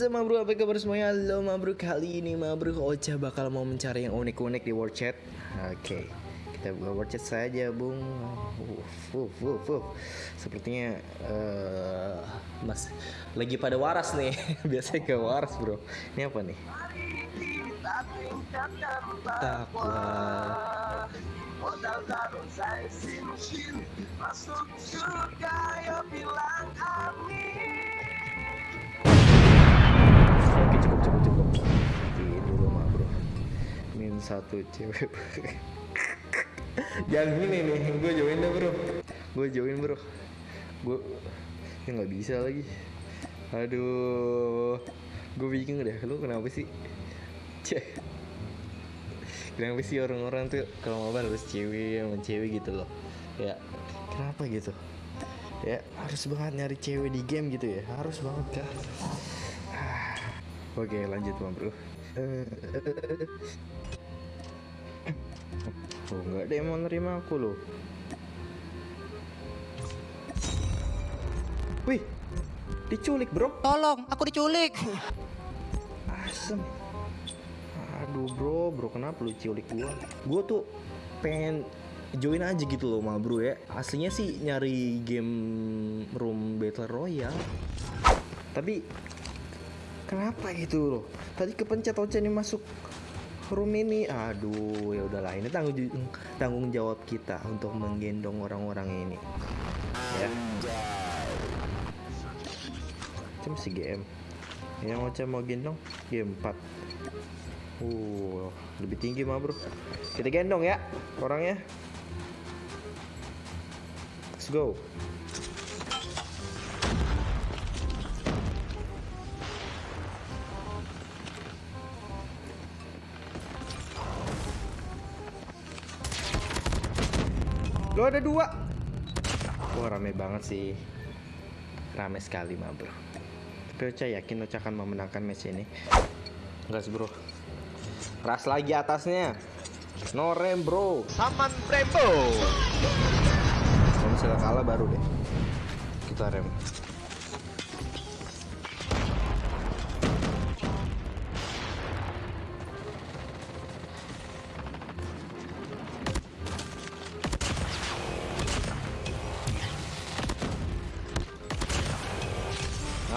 what's up ma bro? Apa kabar semuanya? Halo ma bro, kali ini ma bro Ocha bakal mau mencari yang unik-unik di World Chat. Oke, kita buka World Chat saja bung. Uf, uf, uf, uf. Sepertinya eh, Mas lagi pada waras nih. Biasanya ke waras bro. Ini apa nih? Takwa. Modal taruh saya sinusin Masuk surga bilang amin satu cewek. Jangan gini nih Gue join deh bro. Gue join bro. Gue Ya nggak bisa lagi. Aduh. Gue bingung deh Lu kenapa sih? Cek. Kenapa sih orang-orang tuh Kalau mau harus cewek sama cewek gitu loh? Ya Kenapa gitu? Ya harus banget nyari cewek di game gitu ya. Harus banget kah Oke lanjut bang bro Oh nggak ada yang mau nerima aku loh? Wih Diculik bro. Tolong, aku diculik. Asem. Aduh bro. Bro kenapa lu culik gua? Gua tuh pengen join aja gitu loh ma bro ya. Aslinya sih nyari game room battle royale. Tapi Kenapa gitu loh? Tadi kepencet Ocha nih masuk room ini. Aduh, ya udahlah. Ini tanggung tanggung jawab kita untuk menggendong orang-orang ini. Ya. Cuma si GM. Yang Ocha mau gendong game 4. Uh, lebih tinggi mah, Bro. Kita gendong ya orangnya. Let's go. Lo ada dua. Wah rame banget sih. Rame sekali mah bro. Tapi Ocha yakin Ocha akan memenangkan match ini. Gas bro. Ras lagi atasnya. No rem bro. Saman Brembo. Kalau misalnya kalah baru deh. Kita rem.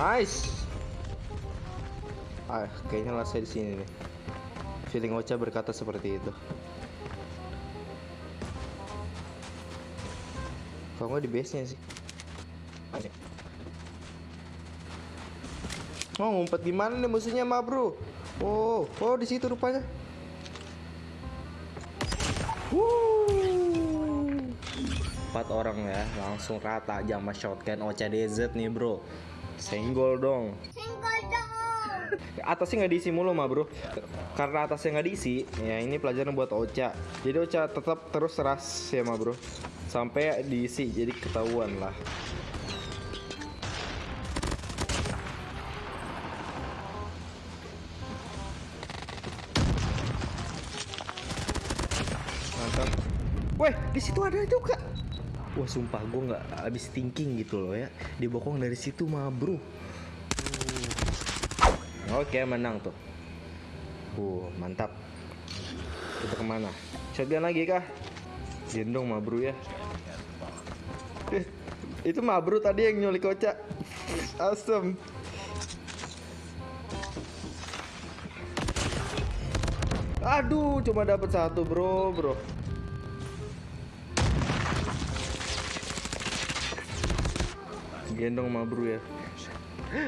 Nice. Ah, kayaknya lah saya di sini nih. Feeling Ocha berkata seperti itu. Kalau nggak di base-nya sih. Ada. Oh, ngumpet di mana nih musuhnya, Ma, Bro? Oh, oh di situ rupanya. Empat orang ya, langsung rata aja sama shotgun Ocha DZ nih, Bro. Senggol dong. Atasnya nggak diisi mulu mah bro. Karena atasnya nggak diisi Ya ini pelajaran buat Ocha. Jadi Ocha tetap terus ras ya mah bro. Sampai diisi jadi ketahuan lah. Mantap. Weh di situ ada juga Wah sumpah gue nggak habis thinking gitu loh ya. Dibokong dari situ mah bro. Oke menang tuh. Uh mantap. Kita ke mana? Shotgun lagi kah? Gendong mah bro ya. Eh, Itu mah bro tadi yang nyulik kocak Asem Aduh cuma dapat satu bro bro gendong mah bro ya.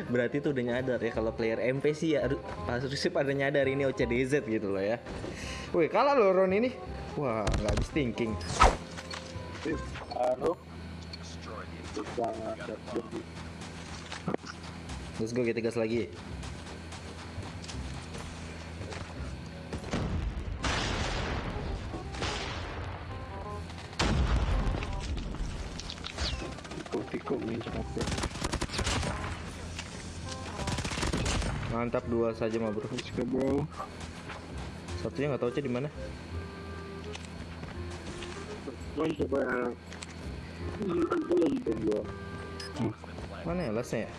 Berarti tuh udah nyadar ya kalau player MP sih ya harusnya pada nyadar ini OCDZ gitu loh ya. Wih kalah loh Ron ini. Wah nggak habis thinking. Let's go kita gas lagi mantap dua saja mah bro satunya nggak tahu aja di mana coba Hmm, gua. Mana ya lasnya ya?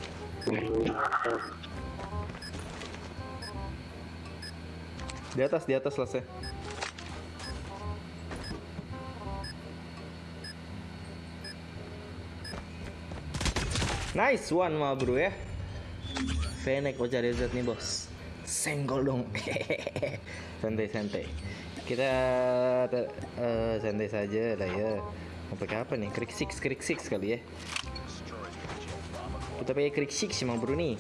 Di atas, di atas lasnya. Nice one mah bro ya. Fennec cari Z nih bos. Senggol dong. santai santai. Kita eh, santai saja lah ya. Pakai apa nih? Krik six, krik six kali ya. Kita pakai krik six mah bro nih.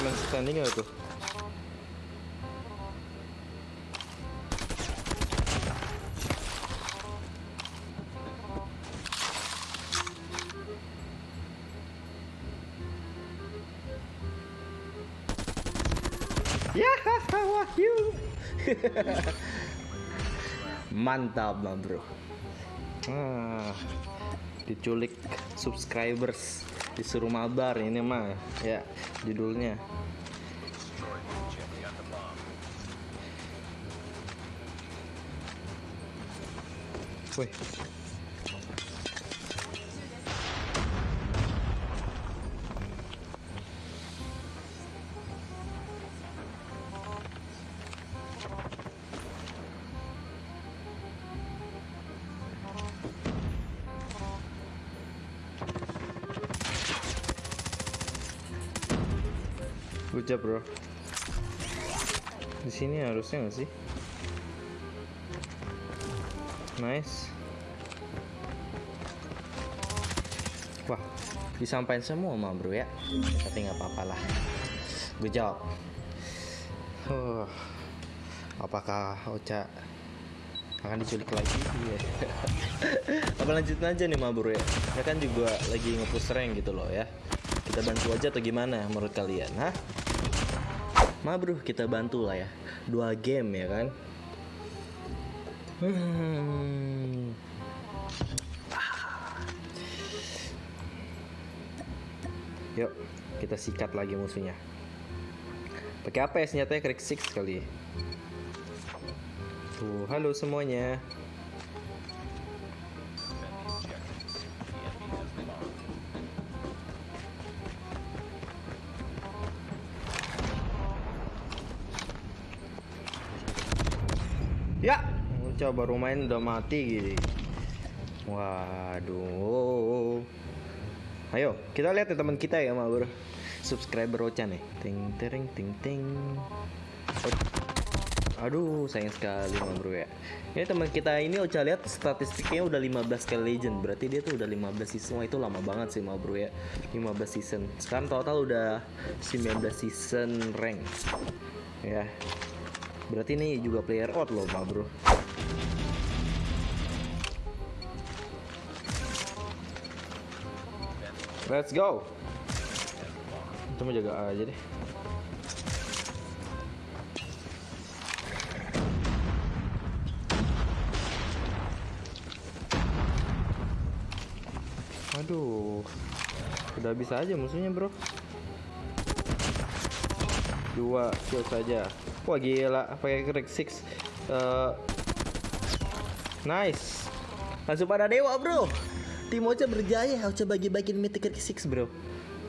Langsung standing gak tuh? Ya, wahyu. Mantap, bang bro. Ah, diculik subscribers disuruh mabar ini mah ya judulnya Wih. Good job, bro. Di sini harusnya nggak sih? Nice. Wah, disampaikan semua sama bro ya. Tapi nggak apa-apa lah. Good job. Huh. Apakah Ocha akan diculik lagi? Iya. Apa lanjutin aja nih ma bro ya? Ya kan juga lagi nge-push rank gitu loh ya. Kita bantu aja atau gimana menurut kalian? Hah? Ma bro, kita bantu lah ya. Dua game ya kan? Hmm. Yuk, kita sikat lagi musuhnya. Pakai apa ya senjatanya Crack Six kali. Tuh, halo semuanya. Coba baru main udah mati gini. Waduh. Ayo, kita lihat ya teman kita ya, Ma Bro. Subscriber Ocha nih. Ting tering ting ting. Aduh, sayang sekali Ma Bro ya. Ini teman kita ini Ocha lihat statistiknya udah 15 kali legend. Berarti dia tuh udah 15 season. Wah, itu lama banget sih Ma Bro ya. 15 season. Sekarang total udah 19 season rank. Ya. Berarti ini juga player out loh, Ma Bro. Let's go. Mau jaga aja deh. Aduh. Udah bisa aja musuhnya, Bro. Dua kill saja. Wah, gila. Pakai crack 6. Eh, nice. Langsung pada dewa, Bro. Tim Ocha berjaya. Ocha bagi-bagiin mythic crack 6, Bro.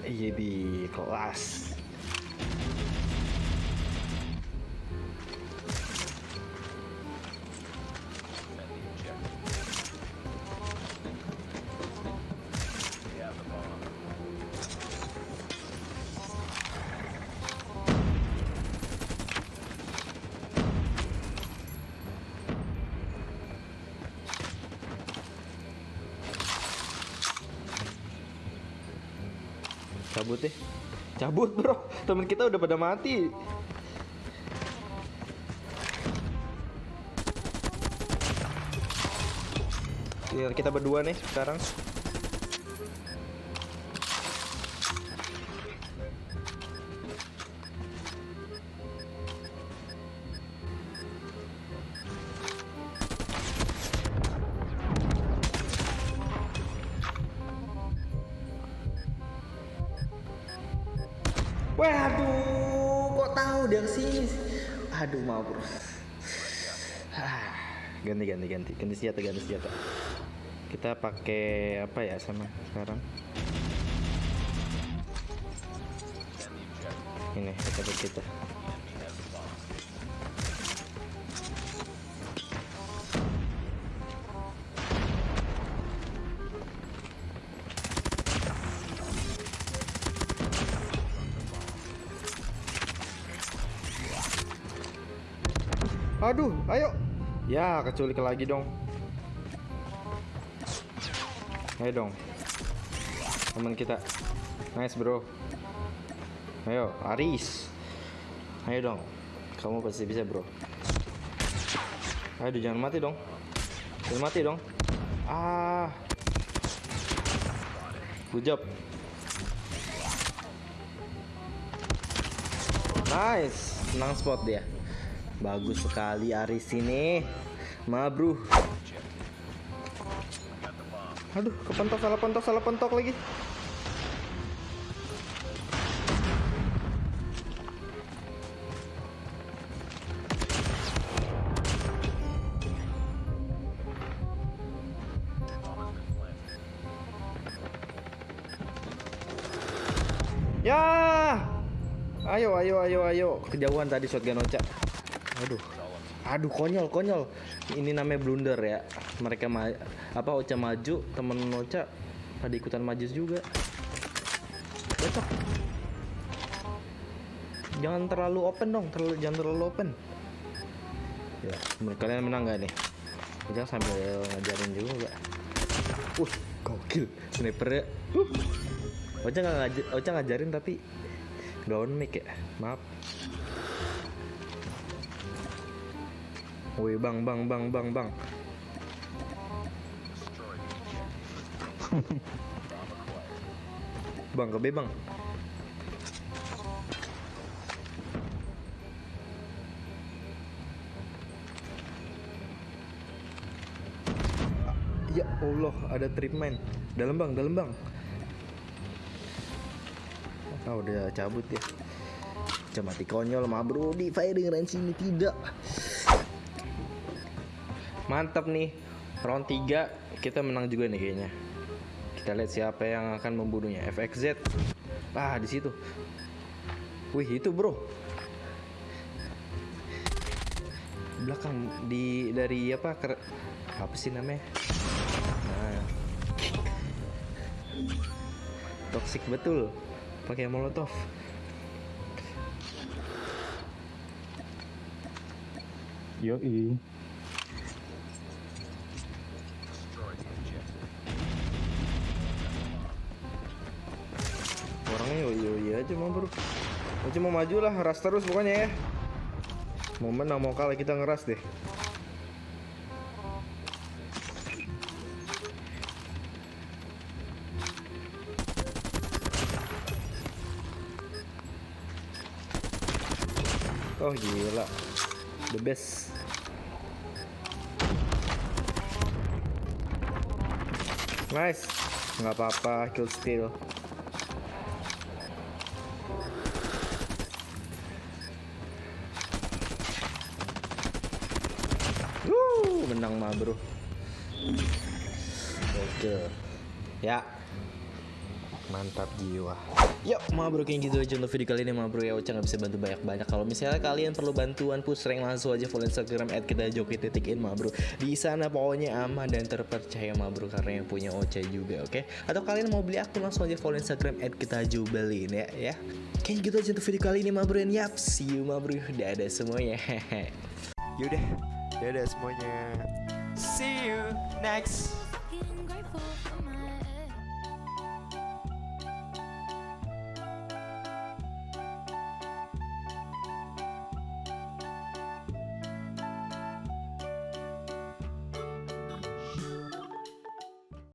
Iya, bi kelas. cabut deh. Cabut bro. Temen kita udah pada mati. Iya, kita berdua nih sekarang. Dia ke sini? Aduh, maaf bro. Ah, ganti ganti ganti ganti senjata ganti senjata. Kita pakai apa ya sama sekarang? Ini kita kita. Aduh, ayo. Ya, keculik lagi dong. Ayo dong. Teman kita. Nice, Bro. Ayo, Aris. Ayo dong. Kamu pasti bisa, Bro. Aduh, jangan mati dong. Jangan mati dong. Ah. Good job. Nice. Senang spot dia. Bagus sekali Aris ini. Mabruh. Aduh, kepentok salah pentok salah pentok lagi. Ya. Ayo, ayo, ayo, ayo. Kejauhan tadi shotgun Ocha. Aduh. Aduh konyol konyol. Ini namanya blunder ya. Mereka ma apa Ocha maju, temen Ocha pada ikutan maju juga. Cocok. Jangan terlalu open dong, terlalu jangan terlalu open. Ya, kalian menang gak nih? Ocha sambil ngajarin juga. Uh, gokil. Sniper ya. Uh. Ocha nggak ngajarin tapi down mic ya. Maaf. Woi bang bang bang bang bang. bang ke B bang. Ya Allah ada treatment dalam bang dalam bang. Ah udah cabut ya. Cuma mati konyol mah bro di firing range ini tidak. Mantap nih. Round 3 kita menang juga nih kayaknya. Kita lihat siapa yang akan membunuhnya. FXZ. Ah, di situ. Wih, itu, Bro. Belakang di dari apa? Ker, apa sih namanya? Nah. Toxic betul. Pakai molotov. Yoi. Orangnya yo yo iya aja mau bro. Mau cuma maju lah ras terus pokoknya ya. Mau menang mau kalah kita ngeras deh. Oh gila. The best. Nice. Nggak apa-apa kill steal menang mah bro. Oke. Ya. Mantap jiwa. Yuk, ma bro kayak gitu aja untuk video kali ini ma bro. Ya Uca nggak bisa bantu banyak-banyak. Kalau misalnya kalian perlu bantuan push rank langsung aja follow Instagram at kita joki titik in ma bro. Di sana pokoknya aman dan terpercaya ma bro karena yang punya Ocha juga oke? Atau kalian mau beli akun langsung aja follow Instagram at kita jubelin ya ya? Kayak gitu aja untuk video kali ini ma bro. And yap see you ma bro. Dadah semuanya. Yaudah, dadah semuanya. See you next.